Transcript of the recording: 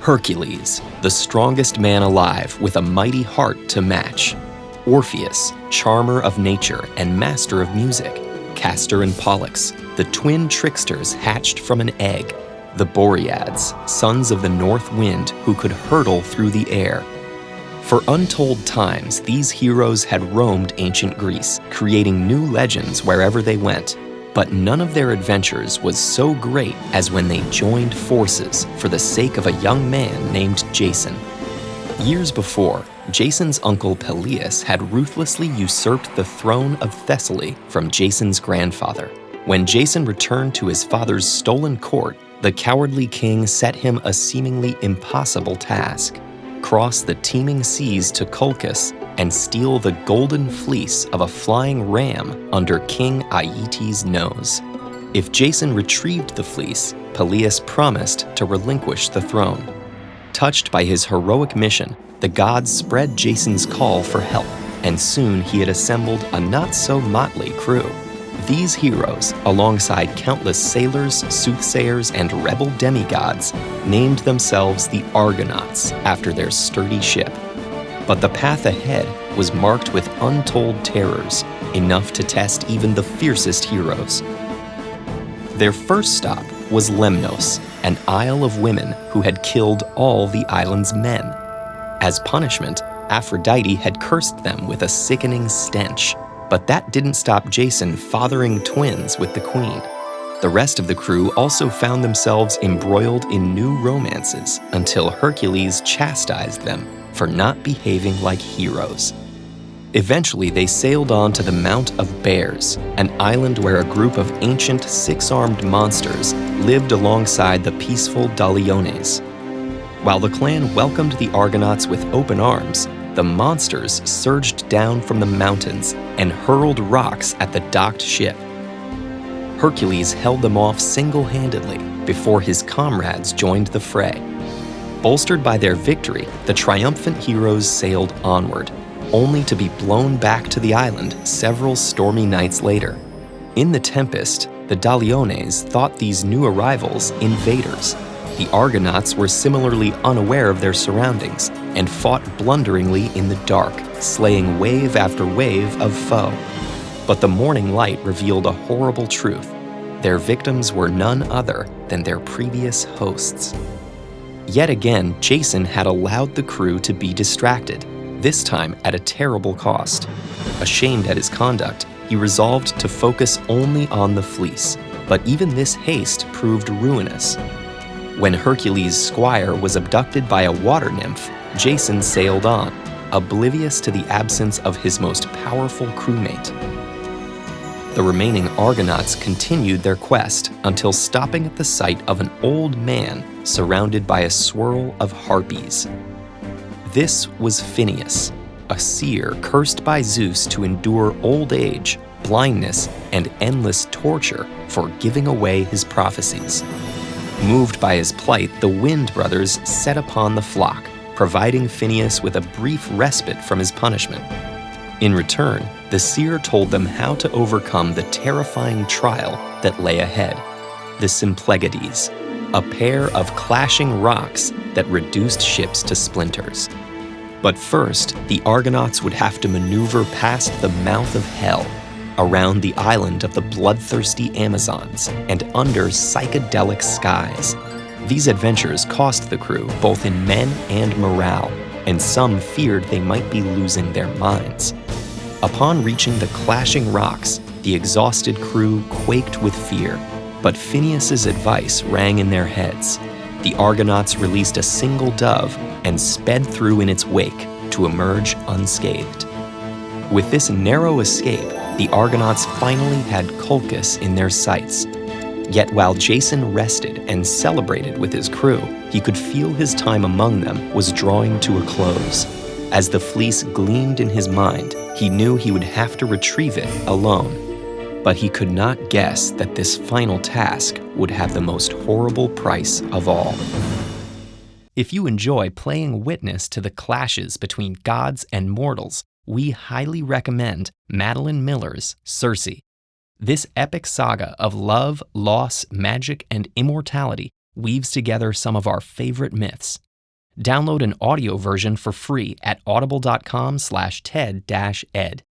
Hercules, the strongest man alive with a mighty heart to match. Orpheus, charmer of nature and master of music. Castor and Pollux, the twin tricksters hatched from an egg. The Boreads, sons of the north wind who could hurtle through the air. For untold times, these heroes had roamed ancient Greece, creating new legends wherever they went. But none of their adventures was so great as when they joined forces for the sake of a young man named Jason. Years before, Jason's uncle Pelias had ruthlessly usurped the throne of Thessaly from Jason's grandfather. When Jason returned to his father's stolen court, the cowardly king set him a seemingly impossible task cross the teeming seas to Colchis and steal the golden fleece of a flying ram under King Aietes' nose. If Jason retrieved the fleece, Pelias promised to relinquish the throne. Touched by his heroic mission, the gods spread Jason's call for help, and soon he had assembled a not-so-motley crew. These heroes, alongside countless sailors, soothsayers, and rebel demigods, named themselves the Argonauts after their sturdy ship. But the path ahead was marked with untold terrors, enough to test even the fiercest heroes. Their first stop was Lemnos, an isle of women who had killed all the island's men. As punishment, Aphrodite had cursed them with a sickening stench, but that didn't stop Jason fathering twins with the queen. The rest of the crew also found themselves embroiled in new romances until Hercules chastised them for not behaving like heroes. Eventually, they sailed on to the Mount of Bears, an island where a group of ancient six-armed monsters lived alongside the peaceful Doliones. While the clan welcomed the Argonauts with open arms, the monsters surged down from the mountains and hurled rocks at the docked ship. Hercules held them off single-handedly before his comrades joined the fray. Bolstered by their victory, the triumphant heroes sailed onward, only to be blown back to the island several stormy nights later. In the tempest, the Doliones thought these new arrivals invaders. The Argonauts were similarly unaware of their surroundings and fought blunderingly in the dark, slaying wave after wave of foe. But the morning light revealed a horrible truth. Their victims were none other than their previous hosts. Yet again, Jason had allowed the crew to be distracted, this time at a terrible cost. Ashamed at his conduct, he resolved to focus only on the fleece, but even this haste proved ruinous. When Hercules' squire was abducted by a water nymph, Jason sailed on, oblivious to the absence of his most powerful crewmate. The remaining Argonauts continued their quest until stopping at the sight of an old man surrounded by a swirl of harpies. This was Phineus, a seer cursed by Zeus to endure old age, blindness, and endless torture for giving away his prophecies. Moved by his plight, the Wind brothers set upon the flock, providing Phineus with a brief respite from his punishment. In return, the seer told them how to overcome the terrifying trial that lay ahead the Symplegades, a pair of clashing rocks that reduced ships to splinters. But first, the Argonauts would have to maneuver past the mouth of hell, around the island of the bloodthirsty Amazons, and under psychedelic skies. These adventures cost the crew both in men and morale, and some feared they might be losing their minds. Upon reaching the clashing rocks, the exhausted crew quaked with fear, but Phineus's advice rang in their heads. The Argonauts released a single dove and sped through in its wake to emerge unscathed. With this narrow escape, the Argonauts finally had Colchis in their sights. Yet while Jason rested and celebrated with his crew, he could feel his time among them was drawing to a close. As the fleece gleamed in his mind, he knew he would have to retrieve it alone. But he could not guess that this final task would have the most horrible price of all. If you enjoy playing witness to the clashes between gods and mortals, we highly recommend Madeline Miller's Circe. This epic saga of love, loss, magic, and immortality weaves together some of our favorite myths Download an audio version for free at audible.com slash TED-Ed.